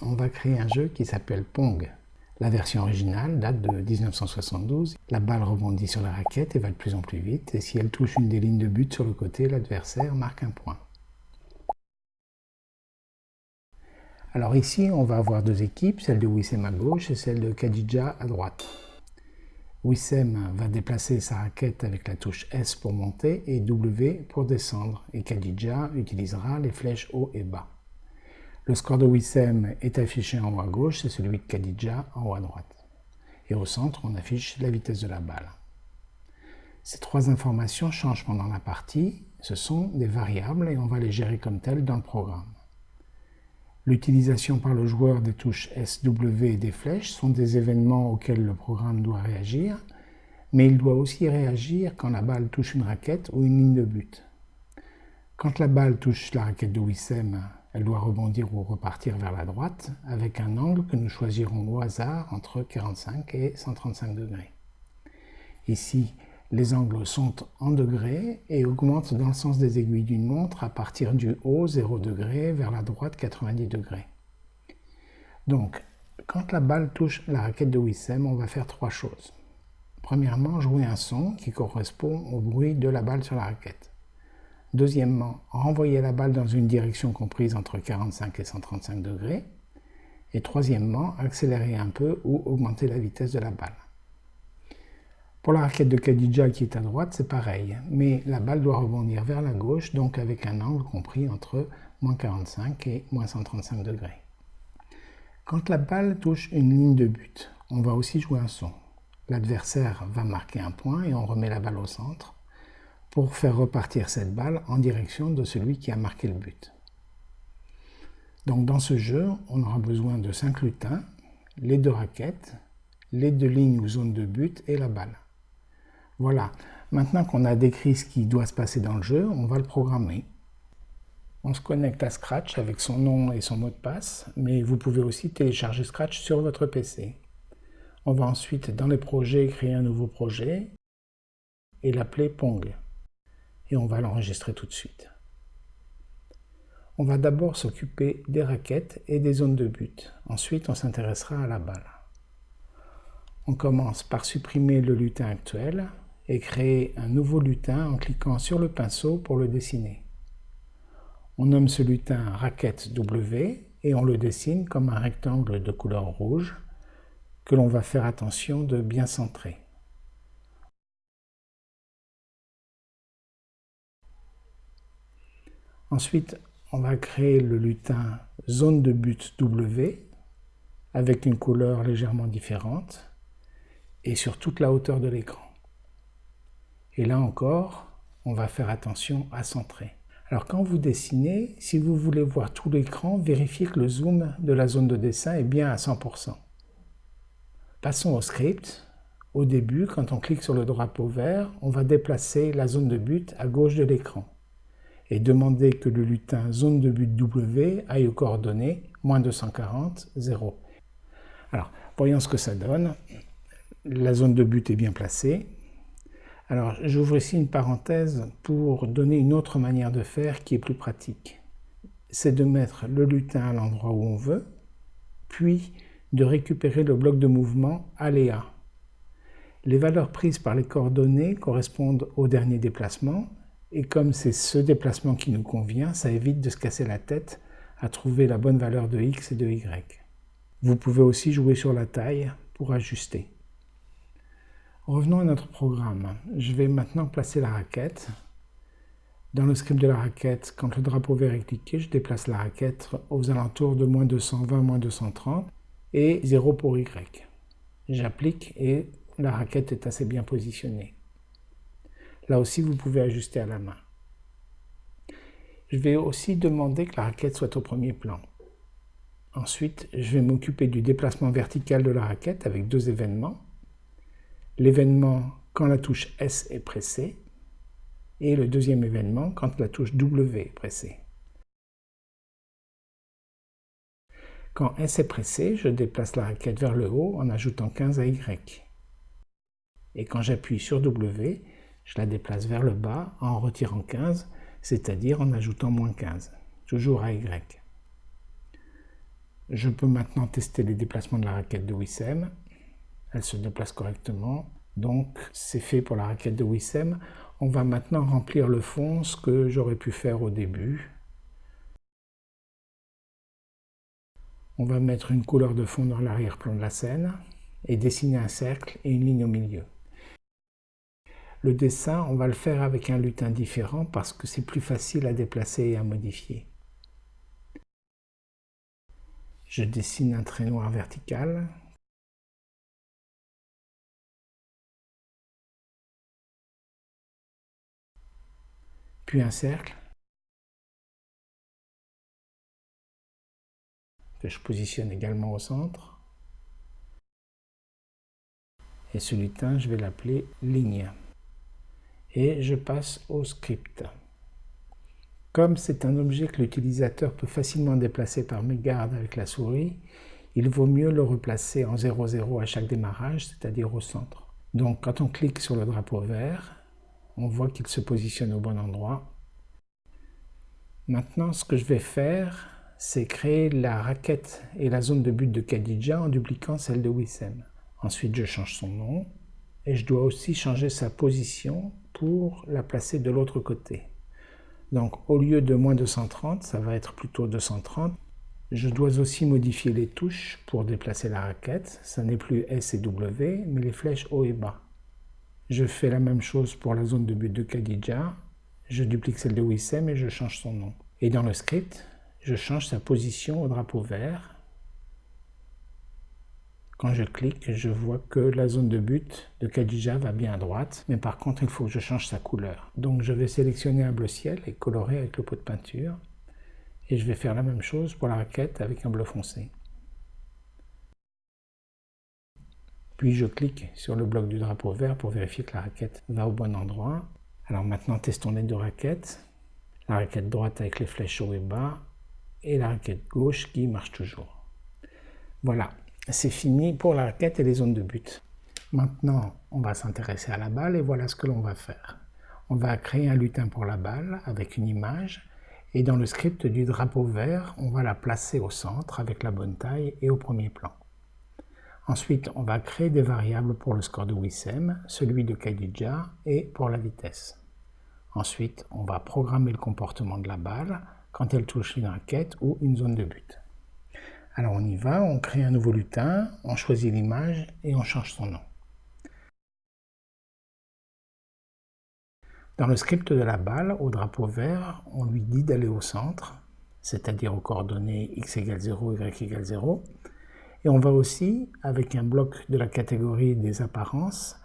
on va créer un jeu qui s'appelle Pong. La version originale date de 1972. La balle rebondit sur la raquette et va de plus en plus vite. Et si elle touche une des lignes de but sur le côté, l'adversaire marque un point. Alors ici, on va avoir deux équipes, celle de Wissem à gauche et celle de Khadija à droite. Wissem va déplacer sa raquette avec la touche S pour monter et W pour descendre. Et Khadija utilisera les flèches haut et bas. Le score de Wissem est affiché en haut à gauche, c'est celui de Khadija en haut à droite. Et au centre, on affiche la vitesse de la balle. Ces trois informations changent pendant la partie, ce sont des variables et on va les gérer comme telles dans le programme. L'utilisation par le joueur des touches SW et des flèches sont des événements auxquels le programme doit réagir, mais il doit aussi réagir quand la balle touche une raquette ou une ligne de but. Quand la balle touche la raquette de Wissem, elle doit rebondir ou repartir vers la droite avec un angle que nous choisirons au hasard entre 45 et 135 degrés. Ici, les angles sont en degrés et augmentent dans le sens des aiguilles d'une montre à partir du haut 0 degré vers la droite 90 degrés. Donc, quand la balle touche la raquette de Wissem, on va faire trois choses. Premièrement, jouer un son qui correspond au bruit de la balle sur la raquette. Deuxièmement, renvoyer la balle dans une direction comprise entre 45 et 135 degrés. Et troisièmement, accélérer un peu ou augmenter la vitesse de la balle. Pour la raquette de Khadija qui est à droite, c'est pareil, mais la balle doit rebondir vers la gauche, donc avec un angle compris entre moins 45 et moins 135 degrés. Quand la balle touche une ligne de but, on va aussi jouer un son. L'adversaire va marquer un point et on remet la balle au centre pour faire repartir cette balle en direction de celui qui a marqué le but. Donc dans ce jeu, on aura besoin de 5 lutins, les deux raquettes, les deux lignes ou zones de but et la balle. Voilà, maintenant qu'on a décrit ce qui doit se passer dans le jeu, on va le programmer. On se connecte à Scratch avec son nom et son mot de passe, mais vous pouvez aussi télécharger Scratch sur votre PC. On va ensuite dans les projets créer un nouveau projet et l'appeler Pong. Et on va l'enregistrer tout de suite. On va d'abord s'occuper des raquettes et des zones de but. Ensuite, on s'intéressera à la balle. On commence par supprimer le lutin actuel et créer un nouveau lutin en cliquant sur le pinceau pour le dessiner. On nomme ce lutin raquette W et on le dessine comme un rectangle de couleur rouge que l'on va faire attention de bien centrer. Ensuite, on va créer le lutin zone de but W avec une couleur légèrement différente et sur toute la hauteur de l'écran. Et là encore, on va faire attention à centrer. Alors quand vous dessinez, si vous voulez voir tout l'écran, vérifiez que le zoom de la zone de dessin est bien à 100%. Passons au script. Au début, quand on clique sur le drapeau vert, on va déplacer la zone de but à gauche de l'écran et demander que le lutin zone de but W aille aux coordonnées moins 240, 0. Alors, voyons ce que ça donne. La zone de but est bien placée. Alors, j'ouvre ici une parenthèse pour donner une autre manière de faire qui est plus pratique. C'est de mettre le lutin à l'endroit où on veut, puis de récupérer le bloc de mouvement aléa. Les valeurs prises par les coordonnées correspondent au dernier déplacement, et comme c'est ce déplacement qui nous convient, ça évite de se casser la tête à trouver la bonne valeur de x et de y. Vous pouvez aussi jouer sur la taille pour ajuster. Revenons à notre programme. Je vais maintenant placer la raquette. Dans le script de la raquette, quand le drapeau vert est cliqué, je déplace la raquette aux alentours de moins 220, moins 230 et 0 pour Y. J'applique et la raquette est assez bien positionnée. Là aussi, vous pouvez ajuster à la main. Je vais aussi demander que la raquette soit au premier plan. Ensuite, je vais m'occuper du déplacement vertical de la raquette avec deux événements l'événement quand la touche S est pressée et le deuxième événement quand la touche W est pressée. Quand S est pressée, je déplace la raquette vers le haut en ajoutant 15 à Y. Et quand j'appuie sur W, je la déplace vers le bas en retirant 15, c'est-à-dire en ajoutant moins 15, toujours à Y. Je peux maintenant tester les déplacements de la raquette de Wissem. Elle se déplace correctement. Donc c'est fait pour la raquette de Wissem. On va maintenant remplir le fond, ce que j'aurais pu faire au début. On va mettre une couleur de fond dans l'arrière-plan de la scène et dessiner un cercle et une ligne au milieu. Le dessin, on va le faire avec un lutin différent parce que c'est plus facile à déplacer et à modifier. Je dessine un trait noir vertical. Puis un cercle. Que je positionne également au centre. Et ce lutin, je vais l'appeler ligne. Et je passe au script. Comme c'est un objet que l'utilisateur peut facilement déplacer par mégarde avec la souris, il vaut mieux le replacer en 0,0 à chaque démarrage, c'est-à-dire au centre. Donc quand on clique sur le drapeau vert, on voit qu'il se positionne au bon endroit. Maintenant, ce que je vais faire, c'est créer la raquette et la zone de but de Khadija en dupliquant celle de Wissem. Ensuite, je change son nom et je dois aussi changer sa position pour la placer de l'autre côté. Donc au lieu de moins 230, ça va être plutôt 230. Je dois aussi modifier les touches pour déplacer la raquette. Ça n'est plus S et W, mais les flèches haut et bas. Je fais la même chose pour la zone de but de Khadija. Je duplique celle de Wissem et je change son nom. Et dans le script, je change sa position au drapeau vert quand je clique, je vois que la zone de but de Khadija va bien à droite, mais par contre, il faut que je change sa couleur. Donc je vais sélectionner un bleu ciel et colorer avec le pot de peinture. Et je vais faire la même chose pour la raquette avec un bleu foncé. Puis je clique sur le bloc du drapeau vert pour vérifier que la raquette va au bon endroit. Alors maintenant, testons les deux raquettes. La raquette droite avec les flèches haut et bas et la raquette gauche qui marche toujours. Voilà, c'est fini pour la raquette et les zones de but. Maintenant, on va s'intéresser à la balle et voilà ce que l'on va faire. On va créer un lutin pour la balle avec une image et dans le script du drapeau vert, on va la placer au centre avec la bonne taille et au premier plan. Ensuite, on va créer des variables pour le score de Wissem, celui de Khadija et pour la vitesse. Ensuite, on va programmer le comportement de la balle quand elle touche une raquette ou une zone de but. Alors on y va, on crée un nouveau lutin, on choisit l'image et on change son nom. Dans le script de la balle, au drapeau vert, on lui dit d'aller au centre, c'est-à-dire aux coordonnées x égale 0, y égale 0. Et on va aussi, avec un bloc de la catégorie des apparences,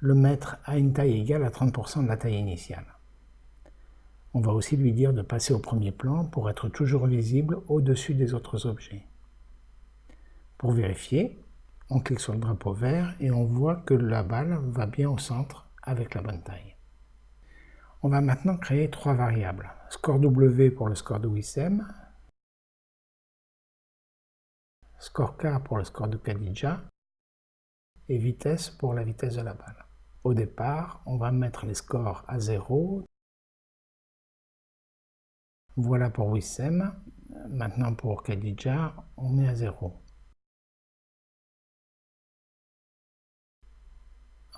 le mettre à une taille égale à 30% de la taille initiale. On va aussi lui dire de passer au premier plan pour être toujours visible au-dessus des autres objets. Pour vérifier, on clique sur le drapeau vert et on voit que la balle va bien au centre avec la bonne taille. On va maintenant créer trois variables. Score W pour le score de Wissem, score K pour le score de Khadija et vitesse pour la vitesse de la balle. Au départ, on va mettre les scores à 0. Voilà pour Wissem. Maintenant pour Khadija, on met à 0.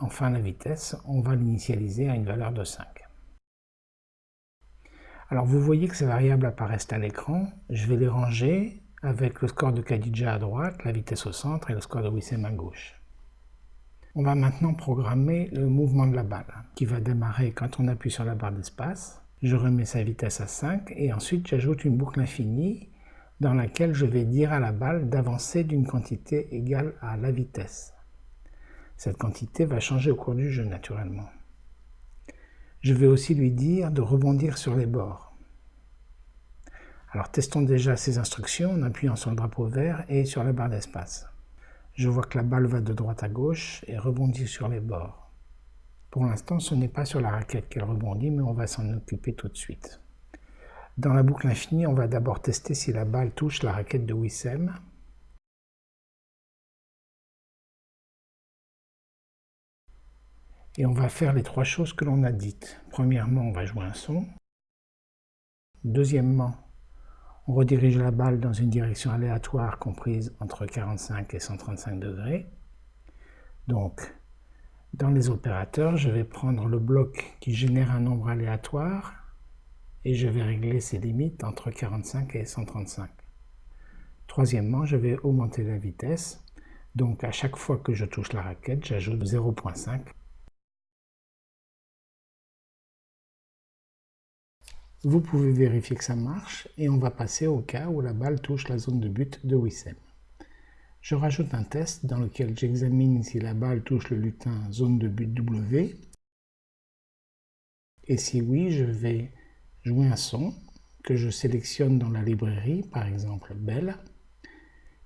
Enfin, la vitesse, on va l'initialiser à une valeur de 5. Alors vous voyez que ces variables apparaissent à l'écran. Je vais les ranger avec le score de Khadija à droite, la vitesse au centre et le score de Wissem à gauche. On va maintenant programmer le mouvement de la balle, qui va démarrer quand on appuie sur la barre d'espace. Je remets sa vitesse à 5 et ensuite j'ajoute une boucle infinie dans laquelle je vais dire à la balle d'avancer d'une quantité égale à la vitesse. Cette quantité va changer au cours du jeu naturellement. Je vais aussi lui dire de rebondir sur les bords. Alors testons déjà ces instructions en appuyant sur le drapeau vert et sur la barre d'espace. Je vois que la balle va de droite à gauche et rebondit sur les bords. Pour l'instant, ce n'est pas sur la raquette qu'elle rebondit, mais on va s'en occuper tout de suite. Dans la boucle infinie, on va d'abord tester si la balle touche la raquette de Wissem. Et on va faire les trois choses que l'on a dites. Premièrement, on va jouer un son. Deuxièmement, On redirige la balle dans une direction aléatoire comprise entre 45 et 135 degrés. Donc, dans les opérateurs, je vais prendre le bloc qui génère un nombre aléatoire et je vais régler ses limites entre 45 et 135. Troisièmement, je vais augmenter la vitesse. Donc à chaque fois que je touche la raquette, j'ajoute 0.5 Vous pouvez vérifier que ça marche et on va passer au cas où la balle touche la zone de but de Wissem. Je rajoute un test dans lequel j'examine si la balle touche le lutin zone de but W. Et si oui, je vais jouer un son que je sélectionne dans la librairie, par exemple Belle.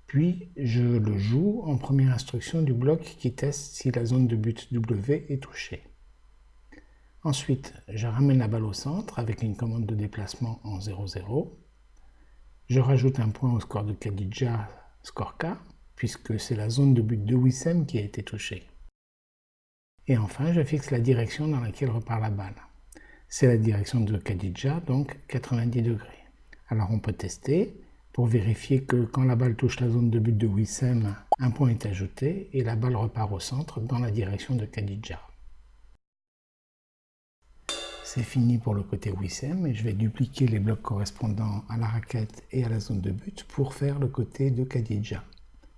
Puis je le joue en première instruction du bloc qui teste si la zone de but W est touchée. Ensuite, je ramène la balle au centre avec une commande de déplacement en 0-0. Je rajoute un point au score de Khadija, score K, puisque c'est la zone de but de Wissem qui a été touchée. Et enfin, je fixe la direction dans laquelle repart la balle. C'est la direction de Khadija, donc 90 degrés. Alors on peut tester pour vérifier que quand la balle touche la zone de but de Wissem, un point est ajouté et la balle repart au centre dans la direction de Khadija. C'est fini pour le côté Wissem et je vais dupliquer les blocs correspondant à la raquette et à la zone de but pour faire le côté de Khadija.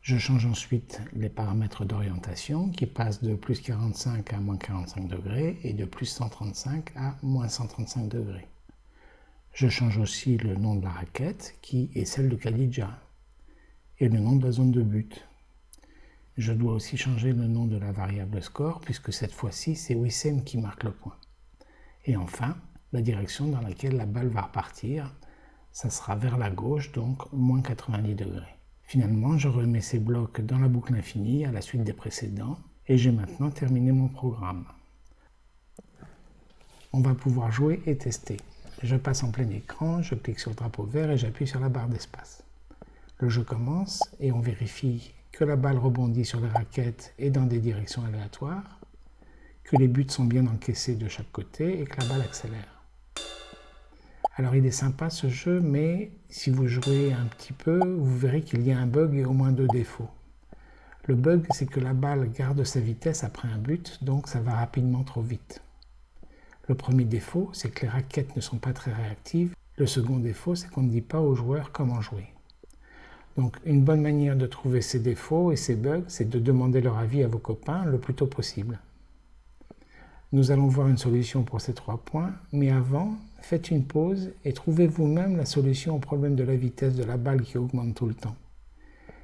Je change ensuite les paramètres d'orientation qui passent de plus 45 à moins 45 degrés et de plus 135 à moins 135 degrés. Je change aussi le nom de la raquette qui est celle de Khadija et le nom de la zone de but. Je dois aussi changer le nom de la variable score puisque cette fois-ci c'est Wissem qui marque le point. Et enfin, la direction dans laquelle la balle va repartir, ça sera vers la gauche, donc moins 90 degrés. Finalement, je remets ces blocs dans la boucle infinie à la suite des précédents, et j'ai maintenant terminé mon programme. On va pouvoir jouer et tester. Je passe en plein écran, je clique sur le drapeau vert et j'appuie sur la barre d'espace. Le jeu commence et on vérifie que la balle rebondit sur les raquettes et dans des directions aléatoires que les buts sont bien encaissés de chaque côté et que la balle accélère. Alors il est sympa ce jeu, mais si vous jouez un petit peu, vous verrez qu'il y a un bug et au moins deux défauts. Le bug, c'est que la balle garde sa vitesse après un but, donc ça va rapidement trop vite. Le premier défaut, c'est que les raquettes ne sont pas très réactives. Le second défaut, c'est qu'on ne dit pas aux joueurs comment jouer. Donc une bonne manière de trouver ces défauts et ces bugs, c'est de demander leur avis à vos copains le plus tôt possible. Nous allons voir une solution pour ces trois points, mais avant, faites une pause et trouvez vous-même la solution au problème de la vitesse de la balle qui augmente tout le temps.